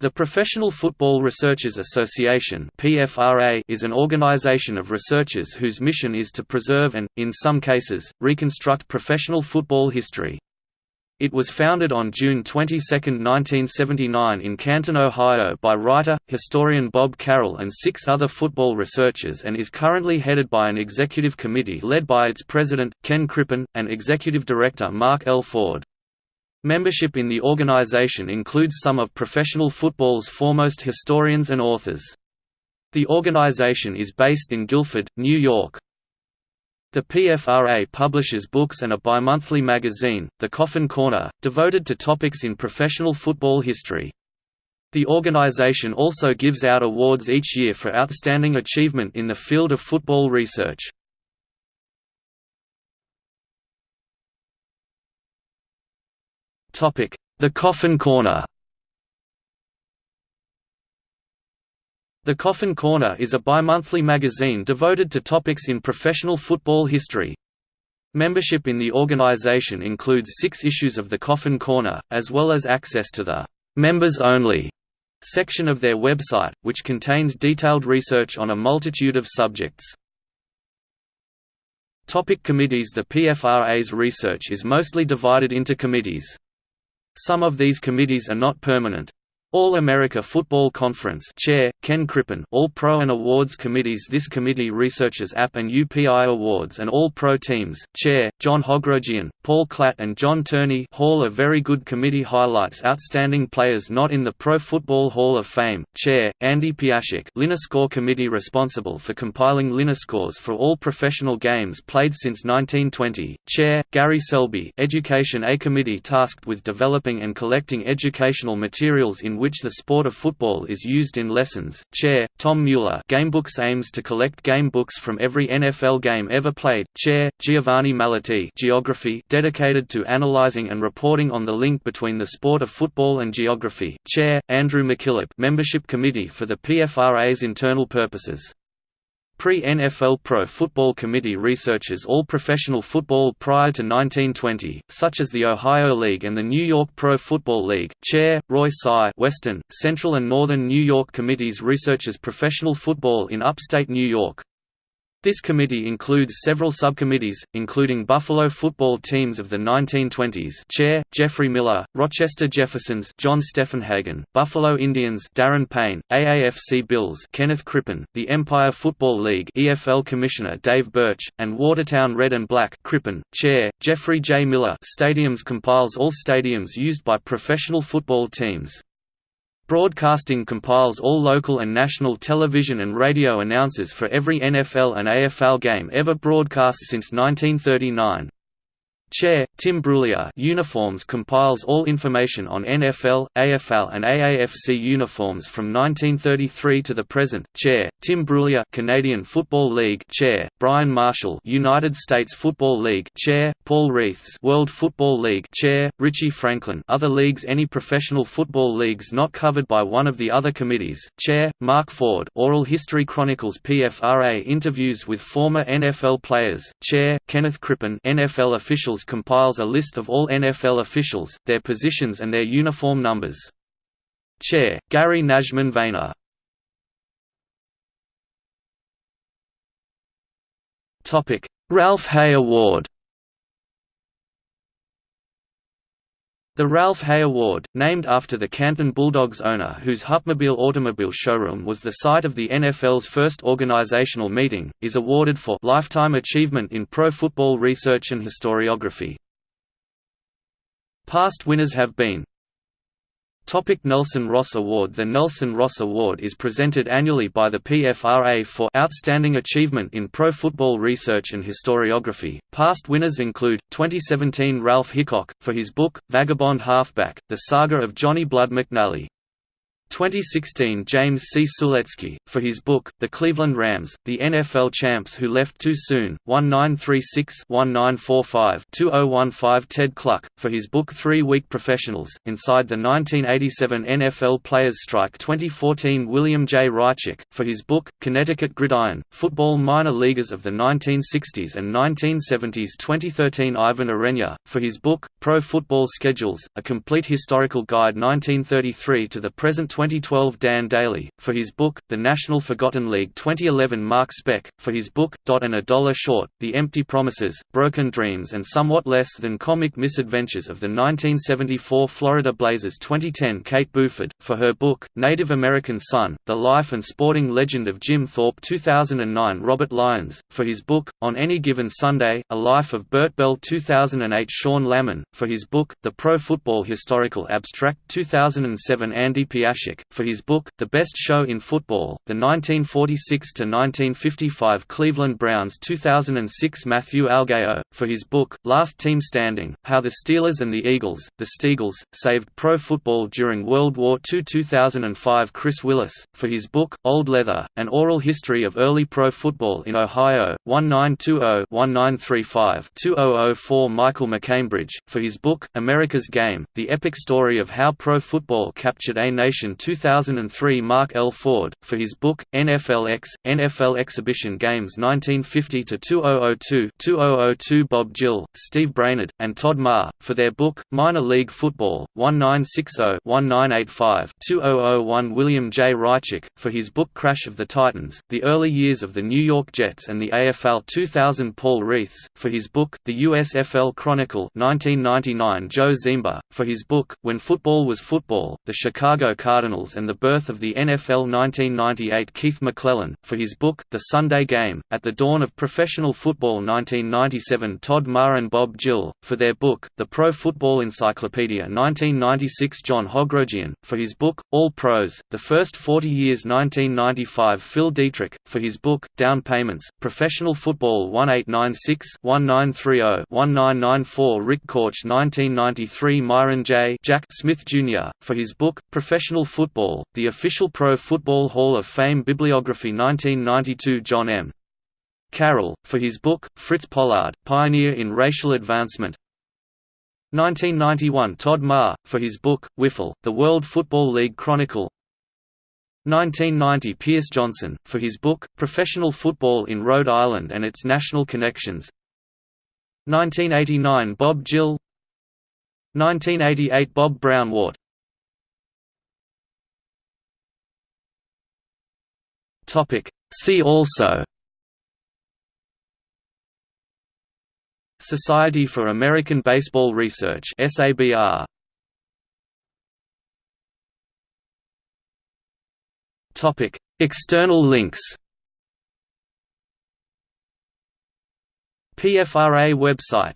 The Professional Football Researchers Association is an organization of researchers whose mission is to preserve and, in some cases, reconstruct professional football history. It was founded on June 22, 1979 in Canton, Ohio by writer, historian Bob Carroll and six other football researchers and is currently headed by an executive committee led by its president, Ken Crippen, and executive director Mark L. Ford. Membership in the organization includes some of professional football's foremost historians and authors. The organization is based in Guilford, New York. The PFRA publishes books and a bimonthly magazine, The Coffin Corner, devoted to topics in professional football history. The organization also gives out awards each year for outstanding achievement in the field of football research. The Coffin Corner The Coffin Corner is a bimonthly magazine devoted to topics in professional football history. Membership in the organization includes six issues of The Coffin Corner, as well as access to the «members only» section of their website, which contains detailed research on a multitude of subjects. Topic committees The PFRA's research is mostly divided into committees. Some of these committees are not permanent. All-America Football Conference Chair, Ken Crippen All-Pro and Awards Committees This committee researches AP and UPI Awards and All-Pro Teams. Chair, John Hogrogian, Paul Klatt and John Turney Hall of Very Good Committee highlights outstanding players not in the Pro Football Hall of Fame. Chair, Andy Piascik Linoscore Committee responsible for compiling Linoscores for all professional games played since 1920 Chair, Gary Selby Education A committee tasked with developing and collecting educational materials in which the sport of football is used in lessons. Chair, Tom Mueller Gamebooks aims to collect game books from every NFL game ever played. Chair, Giovanni Malati Geography dedicated to analyzing and reporting on the link between the sport of football and geography. Chair, Andrew McKillop Membership Committee for the PFRA's internal purposes. Pre-NFL Pro Football Committee researches all professional football prior to 1920, such as the Ohio League and the New York Pro Football League. Chair, Roy Tsai Western, Central and Northern New York Committees researches professional football in upstate New York. This committee includes several subcommittees, including Buffalo football teams of the 1920s Chair, Jeffrey Miller, Rochester Jeffersons John Steffenhagen, Buffalo Indians Darren Payne, AAFC Bills Kenneth Crippen, the Empire Football League EFL Commissioner Dave Birch, and Watertown Red and Black Crippen, Chair, Jeffrey J. Miller Stadiums compiles all stadiums used by professional football teams. Broadcasting compiles all local and national television and radio announcers for every NFL and AFL game ever broadcast since 1939. Chair, Tim Brulia Uniforms compiles all information on NFL, AFL and AAFC uniforms from 1933 to the present. Chair, Tim Brulia Canadian Football League. Chair, Brian Marshall United States Football League. Chair, Paul Reeths World Football League. Chair, Richie Franklin Other leagues. Any professional football leagues not covered by one of the other committees. Chair, Mark Ford Oral History Chronicles. PFRA interviews with former NFL players. Chair, Kenneth Crippen NFL officials compiles a list of all NFL officials, their positions and their uniform numbers. Chair, Gary Najman Vayner Ralph Hay Award The Ralph Hay Award, named after the Canton Bulldogs owner whose Hupmobile automobile showroom was the site of the NFL's first organizational meeting, is awarded for lifetime achievement in pro football research and historiography. Past winners have been Topic Nelson Ross Award The Nelson Ross Award is presented annually by the PFRA for Outstanding Achievement in Pro Football Research and Historiography. Past winners include, 2017 Ralph Hickok, for his book, Vagabond Halfback, The Saga of Johnny Blood McNally. 2016 James C. Sulecki, for his book, The Cleveland Rams, The NFL Champs Who Left Too Soon, 1936-1945-2015 Ted Kluck, for his book Three Week Professionals, Inside the 1987 NFL Players Strike 2014 William J. Ryczek, for his book, Connecticut Gridiron, Football Minor Leaguers of the 1960s and 1970s 2013 Ivan Urena, for his book, Pro Football Schedules, A Complete Historical Guide 1933 to the Present 2012 Dan Daly, for his book, The National Forgotten League 2011 Mark Speck, for his book, Dot and a Dollar Short, The Empty Promises, Broken Dreams and Somewhat Less Than Comic Misadventures of the 1974 Florida Blazers 2010 Kate Buford, for her book, Native American Son, The Life and Sporting Legend of Jim Thorpe 2009 Robert Lyons, for his book, On Any Given Sunday, A Life of Bert Bell 2008 Sean Lahman, for his book, The Pro Football Historical Abstract 2007 Andy Piascik, for his book, The Best Show in Football, The 1946–1955 Cleveland Browns 2006 Matthew Algeo, for his book, Last Team Standing, How the Steelers and the Eagles, the Steagles, Saved Pro Football During World War II 2005 Chris Willis, for his book, Old Leather, An Oral History of Early Pro Football in Ohio, 1920-1935-2004 Michael MacCambridge, for his book, America's Game, The Epic Story of How Pro Football Captured a Nation 2003 Mark L. Ford, for his book, NFLX, NFL Exhibition Games 1950–2002 2002 Bob Gill, Steve Brainerd, and Todd Maher, for their book, Minor League Football, 1960-1985-2001 William J. Ryczek, for his book Crash of the Titans, The Early Years of the New York Jets and the AFL 2000 Paul Reeths, for his book, The USFL Chronicle 1999 Joe Ziemba, for his book, When Football Was Football, The Chicago Cardinals and the Birth of the NFL 1998 Keith McClellan, for his book, The Sunday Game, At the Dawn of Professional Football 1997 Todd Maher and Bob Gill, for their book, The Pro Football Encyclopedia 1996 John Hogrogian, for his book, All Pros, The First 40 Years 1995 Phil Dietrich, for his book, Down Payments, Professional Football 1896-1930-1994 Rick Korch 1993 Myron J. Jack Smith Jr., for his book, Professional Football, The Official Pro Football Hall of Fame Bibliography 1992 John M. Carroll, for his book, Fritz Pollard, Pioneer in Racial Advancement. 1991 Todd Maher, for his book, Wiffle, The World Football League Chronicle. 1990 Pierce Johnson, for his book, Professional Football in Rhode Island and Its National Connections. 1989 Bob Gill. 1988 Bob Braunwart See also Society for American Baseball Research SABR Topic. External links PFRA website